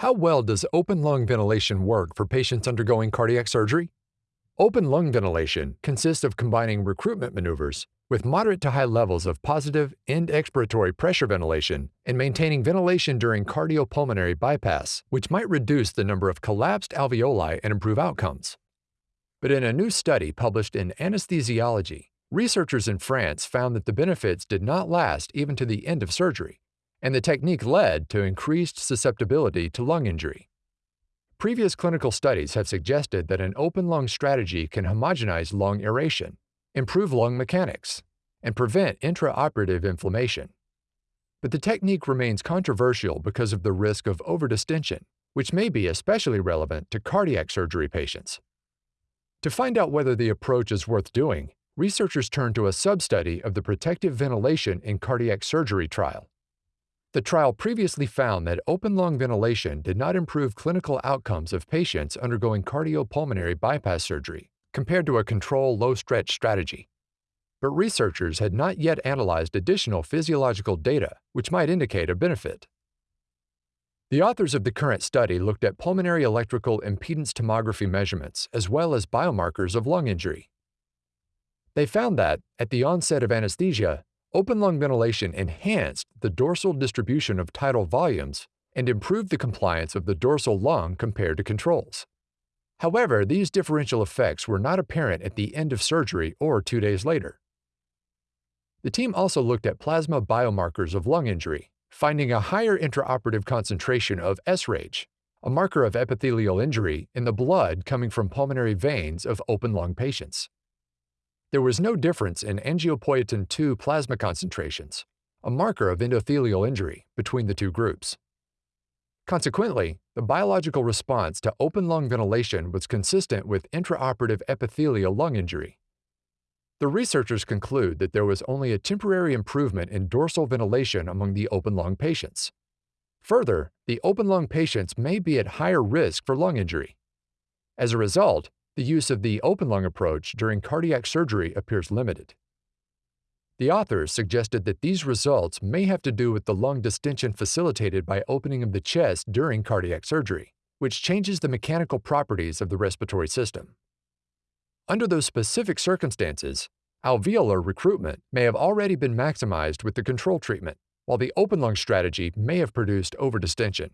How well does open lung ventilation work for patients undergoing cardiac surgery? Open lung ventilation consists of combining recruitment maneuvers with moderate to high levels of positive end expiratory pressure ventilation and maintaining ventilation during cardiopulmonary bypass, which might reduce the number of collapsed alveoli and improve outcomes. But in a new study published in Anesthesiology, researchers in France found that the benefits did not last even to the end of surgery, and the technique led to increased susceptibility to lung injury. Previous clinical studies have suggested that an open lung strategy can homogenize lung aeration, improve lung mechanics, and prevent intraoperative inflammation. But the technique remains controversial because of the risk of overdistension, which may be especially relevant to cardiac surgery patients. To find out whether the approach is worth doing, researchers turned to a sub-study of the protective ventilation in cardiac surgery trial. The trial previously found that open lung ventilation did not improve clinical outcomes of patients undergoing cardiopulmonary bypass surgery compared to a control low stretch strategy. But researchers had not yet analyzed additional physiological data which might indicate a benefit. The authors of the current study looked at pulmonary electrical impedance tomography measurements as well as biomarkers of lung injury. They found that, at the onset of anesthesia, Open lung ventilation enhanced the dorsal distribution of tidal volumes and improved the compliance of the dorsal lung compared to controls. However, these differential effects were not apparent at the end of surgery or two days later. The team also looked at plasma biomarkers of lung injury, finding a higher intraoperative concentration of sRAGE, a marker of epithelial injury in the blood coming from pulmonary veins of open lung patients. There was no difference in angiopoietin 2 plasma concentrations, a marker of endothelial injury, between the two groups. Consequently, the biological response to open lung ventilation was consistent with intraoperative epithelial lung injury. The researchers conclude that there was only a temporary improvement in dorsal ventilation among the open lung patients. Further, the open lung patients may be at higher risk for lung injury. As a result, the use of the open lung approach during cardiac surgery appears limited. The authors suggested that these results may have to do with the lung distension facilitated by opening of the chest during cardiac surgery, which changes the mechanical properties of the respiratory system. Under those specific circumstances, alveolar recruitment may have already been maximized with the control treatment, while the open lung strategy may have produced overdistension.